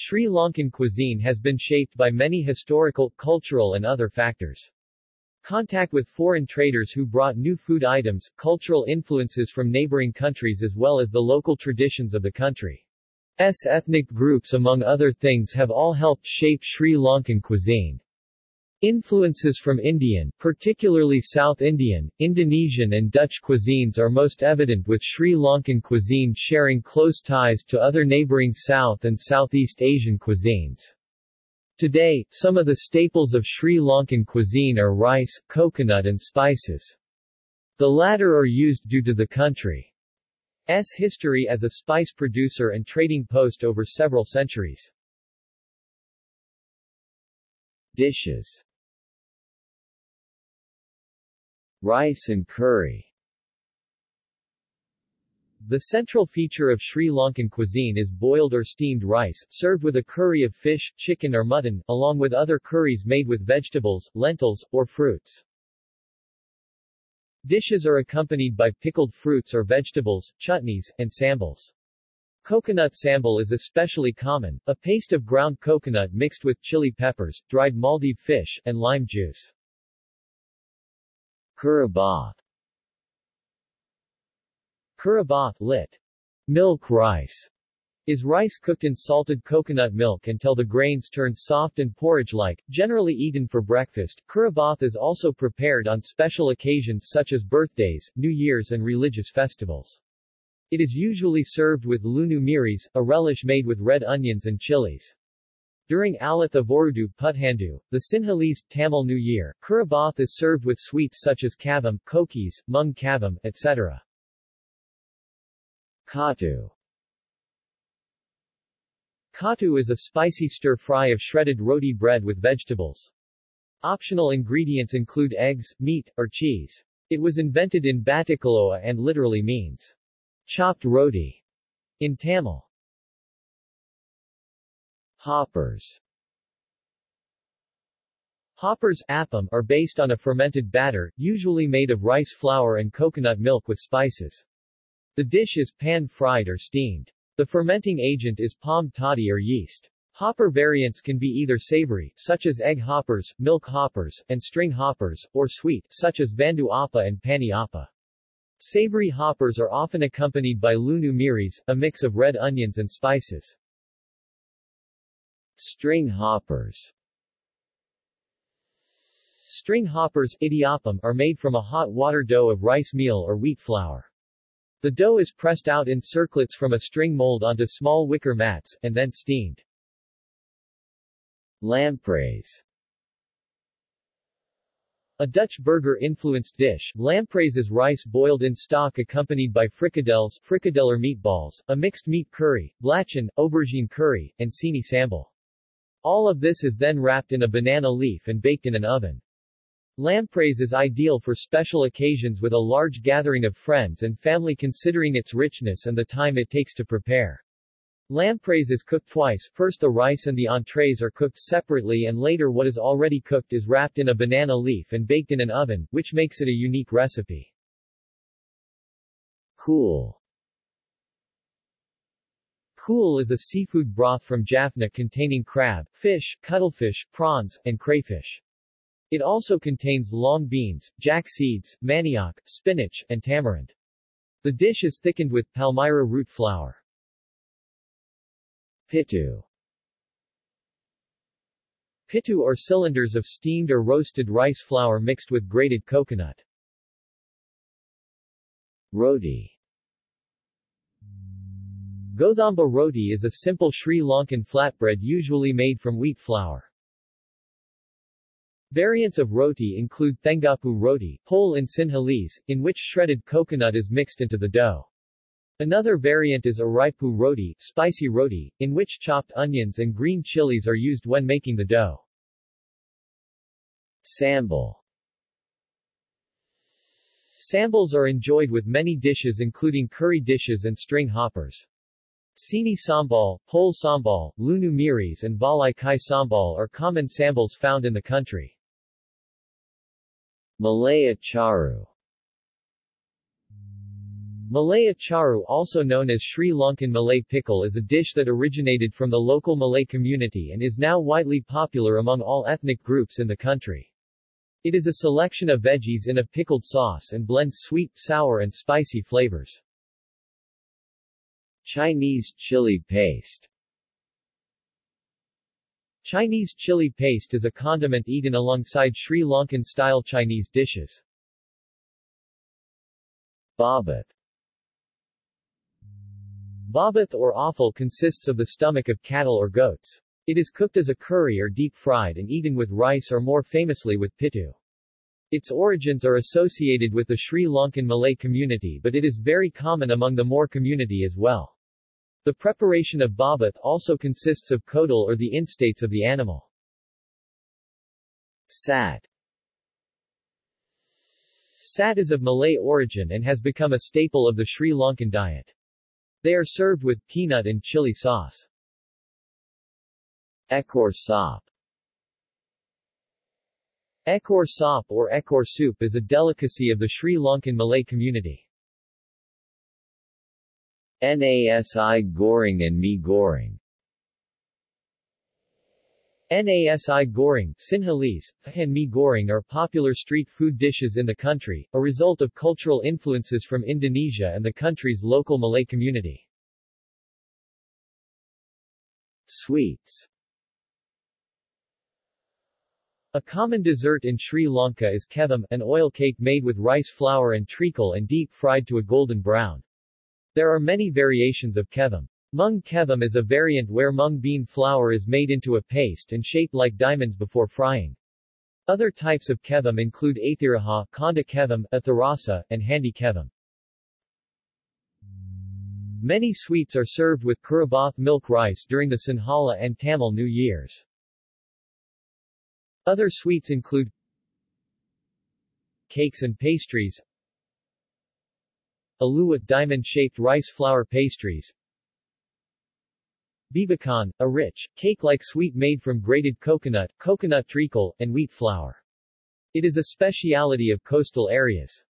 Sri Lankan cuisine has been shaped by many historical, cultural and other factors. Contact with foreign traders who brought new food items, cultural influences from neighboring countries as well as the local traditions of the country's ethnic groups among other things have all helped shape Sri Lankan cuisine. Influences from Indian, particularly South Indian, Indonesian and Dutch cuisines are most evident with Sri Lankan cuisine sharing close ties to other neighboring South and Southeast Asian cuisines. Today, some of the staples of Sri Lankan cuisine are rice, coconut and spices. The latter are used due to the country's history as a spice producer and trading post over several centuries. Dishes Rice and curry The central feature of Sri Lankan cuisine is boiled or steamed rice, served with a curry of fish, chicken or mutton, along with other curries made with vegetables, lentils, or fruits. Dishes are accompanied by pickled fruits or vegetables, chutneys, and sambals. Coconut sambal is especially common, a paste of ground coconut mixed with chili peppers, dried Maldive fish, and lime juice. Kurabath Kurabath lit. Milk rice is rice cooked in salted coconut milk until the grains turn soft and porridge-like, generally eaten for breakfast. Kurabath is also prepared on special occasions such as birthdays, New Year's and religious festivals. It is usually served with lunu miris, a relish made with red onions and chilies. During Alith Avorudu Puthandu, the Sinhalese, Tamil New Year, Kurabath is served with sweets such as kavam, kokis, mung kavam, etc. Kottu Kottu is a spicy stir-fry of shredded roti bread with vegetables. Optional ingredients include eggs, meat, or cheese. It was invented in Batticaloa and literally means chopped roti in Tamil. Hoppers Hoppers appam are based on a fermented batter, usually made of rice flour and coconut milk with spices. The dish is pan-fried or steamed. The fermenting agent is palm toddy or yeast. Hopper variants can be either savory, such as egg hoppers, milk hoppers, and string hoppers, or sweet, such as vandu appa and pani appa. Savory hoppers are often accompanied by lunu miris, a mix of red onions and spices. String hoppers String hoppers idiyappam, are made from a hot water dough of rice meal or wheat flour. The dough is pressed out in circlets from a string mold onto small wicker mats, and then steamed. Lamprais a Dutch Burgher-influenced dish, lamprais is rice boiled in stock accompanied by frikadeller meatballs, a mixed meat curry, blachan, aubergine curry, and sini sambal. All of this is then wrapped in a banana leaf and baked in an oven. Lamprais is ideal for special occasions with a large gathering of friends and family considering its richness and the time it takes to prepare. Lamprais is cooked twice, first the rice and the entrees are cooked separately and later what is already cooked is wrapped in a banana leaf and baked in an oven, which makes it a unique recipe. Kool Kool is a seafood broth from Jaffna containing crab, fish, cuttlefish, prawns, and crayfish. It also contains long beans, jack seeds, manioc, spinach, and tamarind. The dish is thickened with palmyra root flour. Pitu Pitu are cylinders of steamed or roasted rice flour mixed with grated coconut. Roti Gothamba roti is a simple Sri Lankan flatbread usually made from wheat flour. Variants of roti include Thengapu roti, whole in Sinhalese, in which shredded coconut is mixed into the dough. Another variant is Araipu roti, spicy roti, in which chopped onions and green chilies are used when making the dough. Sambal Sambals are enjoyed with many dishes including curry dishes and string hoppers. Sini sambal, pol sambal, lunu miris and balai kai sambal are common sambals found in the country. Malay acharu Malay acharu also known as Sri Lankan Malay pickle is a dish that originated from the local Malay community and is now widely popular among all ethnic groups in the country. It is a selection of veggies in a pickled sauce and blends sweet, sour and spicy flavors. Chinese chili paste Chinese chili paste is a condiment eaten alongside Sri Lankan-style Chinese dishes. Babat Babat or offal consists of the stomach of cattle or goats. It is cooked as a curry or deep-fried and eaten with rice or more famously with pitu. Its origins are associated with the Sri Lankan Malay community but it is very common among the Moor community as well. The preparation of babat also consists of kodal or the instates of the animal. Sat Sat is of Malay origin and has become a staple of the Sri Lankan diet. They are served with peanut and chili sauce. Ekor sop Ekor sop or ekor soup is a delicacy of the Sri Lankan Malay community. Nasi goreng and mee goreng Nasi goreng, Sinhalese, and mee goreng are popular street food dishes in the country, a result of cultural influences from Indonesia and the country's local Malay community. Sweets A common dessert in Sri Lanka is kevam, an oil cake made with rice flour and treacle and deep-fried to a golden brown. There are many variations of kevam. Mung kevam is a variant where mung bean flour is made into a paste and shaped like diamonds before frying. Other types of kevam include athiraha, konda kevam, atharasa, and handi kevam. Many sweets are served with kurabath milk rice during the Sinhala and Tamil New Years. Other sweets include cakes and pastries, Aluwa diamond-shaped rice flour pastries, Bibikan, a rich, cake-like sweet made from grated coconut, coconut treacle, and wheat flour. It is a speciality of coastal areas.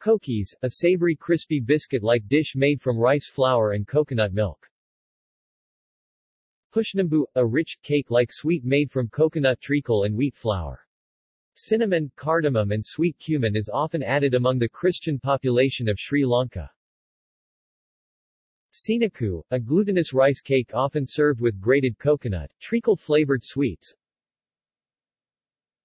Kokis, a savory crispy biscuit-like dish made from rice flour and coconut milk. Pushnambu, a rich, cake-like sweet made from coconut treacle and wheat flour. Cinnamon, cardamom and sweet cumin is often added among the Christian population of Sri Lanka. Sinaku, a glutinous rice cake often served with grated coconut, treacle-flavored sweets.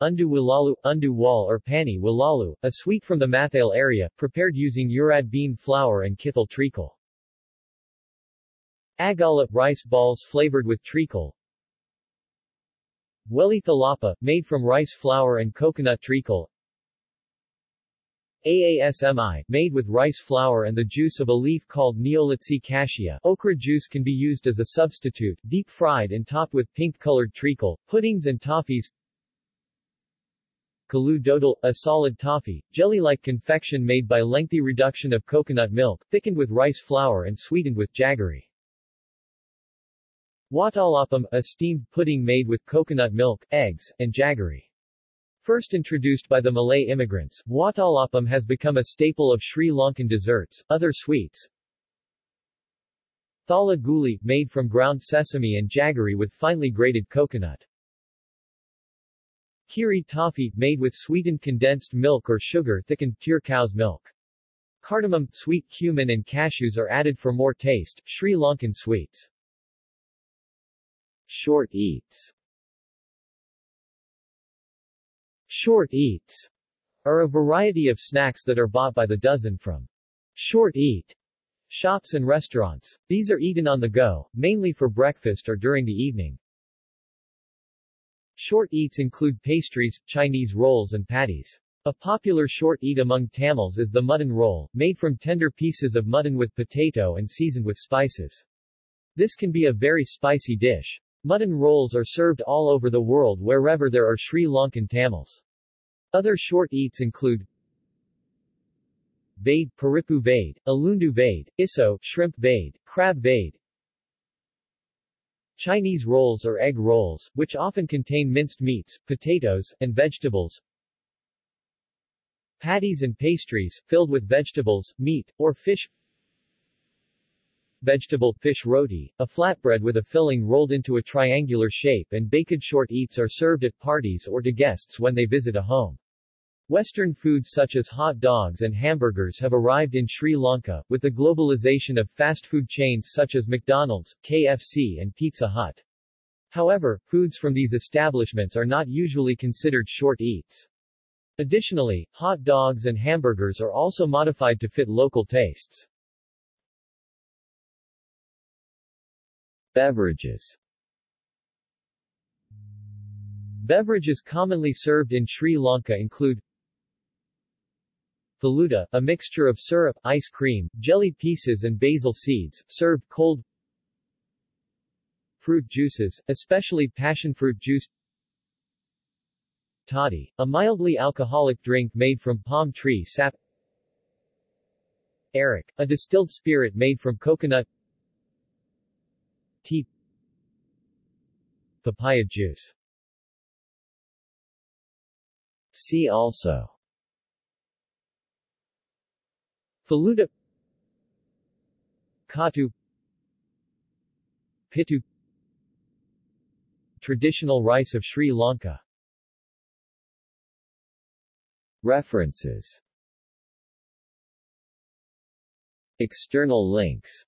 Undu Wilalu, Undu Wal or Pani Wilalu, a sweet from the Mathale area, prepared using urad bean flour and kithal treacle. Agala, rice balls flavored with treacle. Weli thalapa, made from rice flour and coconut treacle. Aasmi, made with rice flour and the juice of a leaf called Neolitsea cassia. Okra juice can be used as a substitute, deep-fried and topped with pink-colored treacle, puddings and toffees. Kalu dodal, a solid toffee, jelly-like confection made by lengthy reduction of coconut milk, thickened with rice flour and sweetened with jaggery. Watalapam, a steamed pudding made with coconut milk, eggs, and jaggery. First introduced by the Malay immigrants, watalapam has become a staple of Sri Lankan desserts. Other sweets Thala guli, made from ground sesame and jaggery with finely grated coconut. Kiri toffee, made with sweetened condensed milk or sugar thickened pure cow's milk. Cardamom, sweet cumin and cashews are added for more taste. Sri Lankan sweets. Short eats Short eats are a variety of snacks that are bought by the dozen from short eat shops and restaurants. These are eaten on the go, mainly for breakfast or during the evening. Short eats include pastries, Chinese rolls and patties. A popular short eat among Tamils is the mutton roll, made from tender pieces of mutton with potato and seasoned with spices. This can be a very spicy dish. Mutton rolls are served all over the world wherever there are Sri Lankan Tamils. Other short eats include Vade, Paripu Vade, Alundu Vade, Isso, Shrimp Vade, Crab Vade, Chinese rolls or egg rolls, which often contain minced meats, potatoes, and vegetables. Patties and pastries, filled with vegetables, meat, or fish Vegetable fish roti, a flatbread with a filling rolled into a triangular shape and baked short eats are served at parties or to guests when they visit a home. Western foods such as hot dogs and hamburgers have arrived in Sri Lanka, with the globalization of fast food chains such as McDonald's, KFC and Pizza Hut. However, foods from these establishments are not usually considered short eats. Additionally, hot dogs and hamburgers are also modified to fit local tastes. Beverages. Beverages commonly served in Sri Lanka include Faluda, a mixture of syrup, ice cream, jelly pieces and basil seeds, served cold Fruit juices, especially passion fruit juice. Toddy, a mildly alcoholic drink made from palm tree sap. Arak, a distilled spirit made from coconut Tea Papaya juice. See also. Faluda Kottu Pitu. Traditional rice of Sri Lanka. References. External links